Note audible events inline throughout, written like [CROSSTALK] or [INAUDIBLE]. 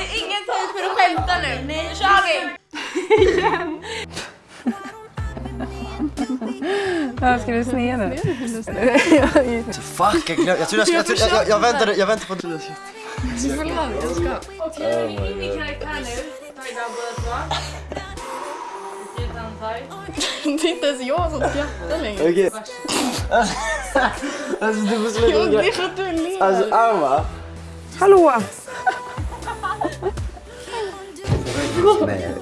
är ingen tid för att skämta nu. Nu kör vi! [LAUGHS] Ja, ska du snea nu? [LAUGHS] Fuck, jag glömde. Jag trodde jag skulle... Jag, jag, jag, väntade, jag väntade på... Okej, in i karaktär nu. Tajda båda två. Det är inte ens jag som skrattar längre. Okej. [LAUGHS] Alltså du får sluta Jo, det är för att du ler. Alltså Alma. Hallå! Nej.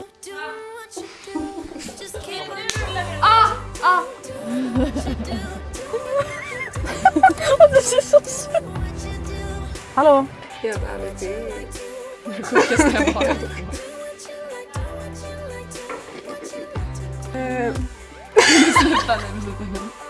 Ah! Ah! Det ser så söt Hallå! Helt ärligt, det är det sjukaste jag har hört. Eh, Sluta nu, sluta nu.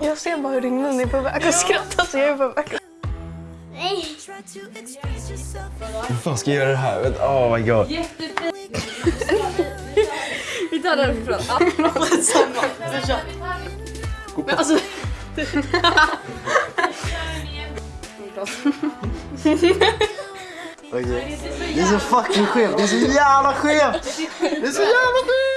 Jag ser bara hur din mun är på väg att skratta så jag är på väg att... Hur fan ska jag göra det här? Oh my god. Vi tar den från kör. Men alltså... Okej. Det är så fucking skevt. Det är så jävla skevt. Det är så jävla skevt.